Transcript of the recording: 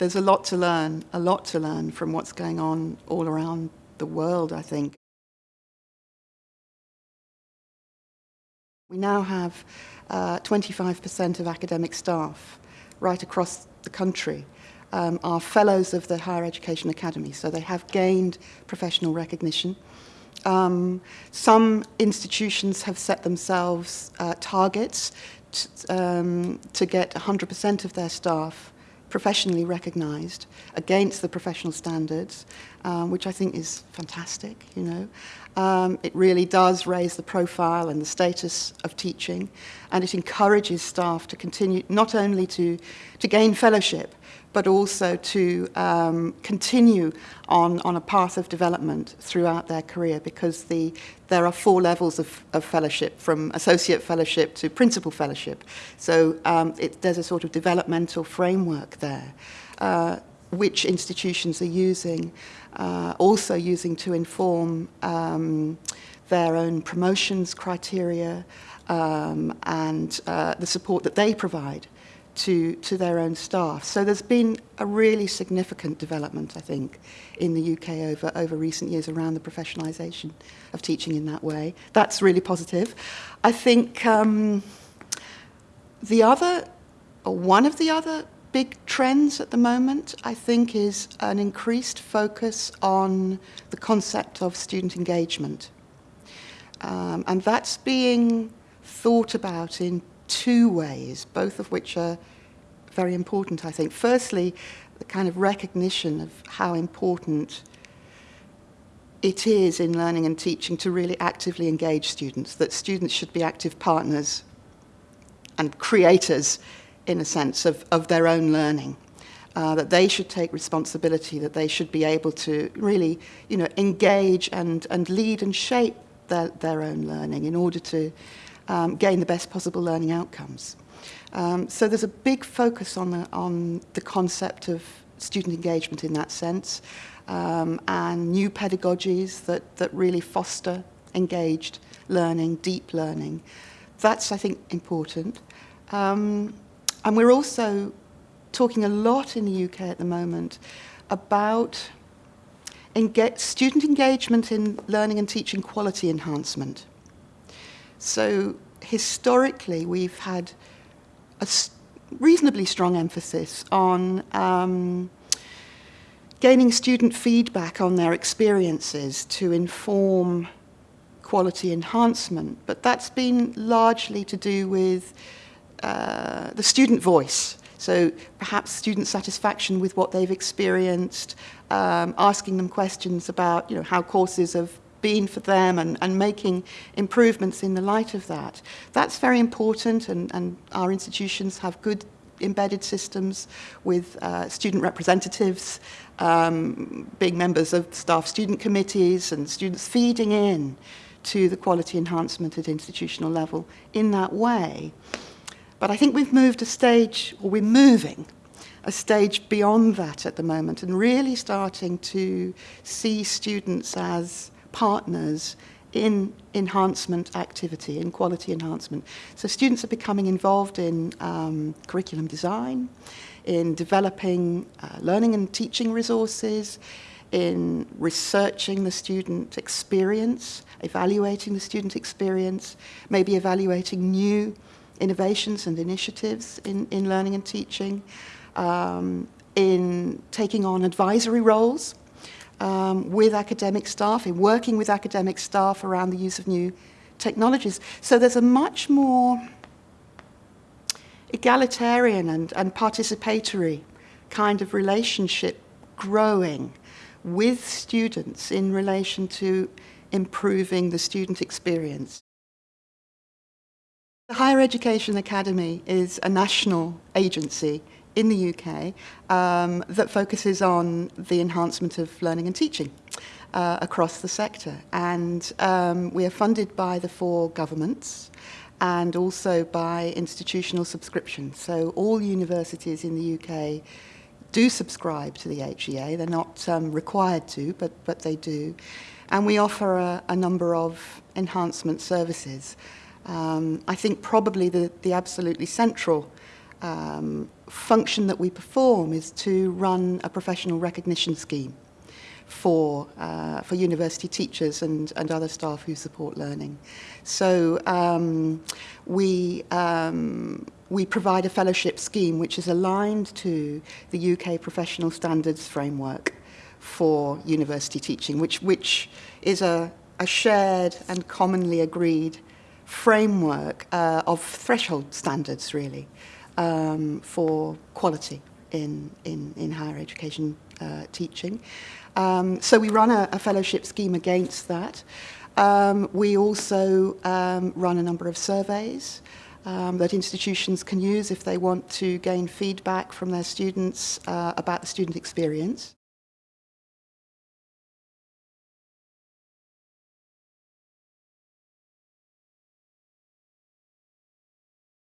there's a lot to learn, a lot to learn from what's going on all around the world, I think. We now have 25% uh, of academic staff right across the country um, are fellows of the Higher Education Academy, so they have gained professional recognition. Um, some institutions have set themselves uh, targets um, to get 100% of their staff professionally recognised against the professional standards, um, which I think is fantastic, you know. Um, it really does raise the profile and the status of teaching, and it encourages staff to continue not only to, to gain fellowship, but also to um, continue on, on a path of development throughout their career because the, there are four levels of, of fellowship, from associate fellowship to principal fellowship. So um, it, there's a sort of developmental framework there, uh, which institutions are using, uh, also using to inform um, their own promotions criteria um, and uh, the support that they provide to, to their own staff. So there's been a really significant development, I think, in the UK over, over recent years around the professionalisation of teaching in that way. That's really positive. I think um, the other, or one of the other big trends at the moment, I think, is an increased focus on the concept of student engagement. Um, and that's being thought about in two ways, both of which are very important, I think. Firstly, the kind of recognition of how important it is in learning and teaching to really actively engage students, that students should be active partners and creators, in a sense, of, of their own learning. Uh, that they should take responsibility, that they should be able to really, you know, engage and, and lead and shape their, their own learning in order to um, gain the best possible learning outcomes. Um, so there's a big focus on the, on the concept of student engagement in that sense um, and new pedagogies that, that really foster engaged learning, deep learning. That's, I think, important. Um, and we're also talking a lot in the UK at the moment about student engagement in learning and teaching quality enhancement. So historically, we've had a reasonably strong emphasis on um, gaining student feedback on their experiences to inform quality enhancement, but that's been largely to do with uh, the student voice. So perhaps student satisfaction with what they've experienced, um, asking them questions about you know, how courses have been for them and, and making improvements in the light of that. That's very important and, and our institutions have good embedded systems with uh, student representatives, um, being members of staff student committees and students feeding in to the quality enhancement at institutional level in that way. But I think we've moved a stage, or we're moving a stage beyond that at the moment and really starting to see students as partners in enhancement activity, in quality enhancement. So students are becoming involved in um, curriculum design, in developing uh, learning and teaching resources, in researching the student experience, evaluating the student experience, maybe evaluating new innovations and initiatives in, in learning and teaching, um, in taking on advisory roles um, with academic staff, in working with academic staff around the use of new technologies. So there's a much more egalitarian and, and participatory kind of relationship growing with students in relation to improving the student experience. The Higher Education Academy is a national agency in the UK um, that focuses on the enhancement of learning and teaching uh, across the sector. And um, we are funded by the four governments and also by institutional subscription. So all universities in the UK do subscribe to the HEA. They're not um, required to, but, but they do. And we offer a, a number of enhancement services. Um, I think probably the, the absolutely central um, function that we perform is to run a professional recognition scheme for, uh, for university teachers and, and other staff who support learning. So um, we, um, we provide a fellowship scheme which is aligned to the UK Professional Standards Framework for university teaching, which, which is a, a shared and commonly agreed framework uh, of threshold standards, really, um, for quality in, in, in higher education uh, teaching. Um, so we run a, a fellowship scheme against that. Um, we also um, run a number of surveys um, that institutions can use if they want to gain feedback from their students uh, about the student experience.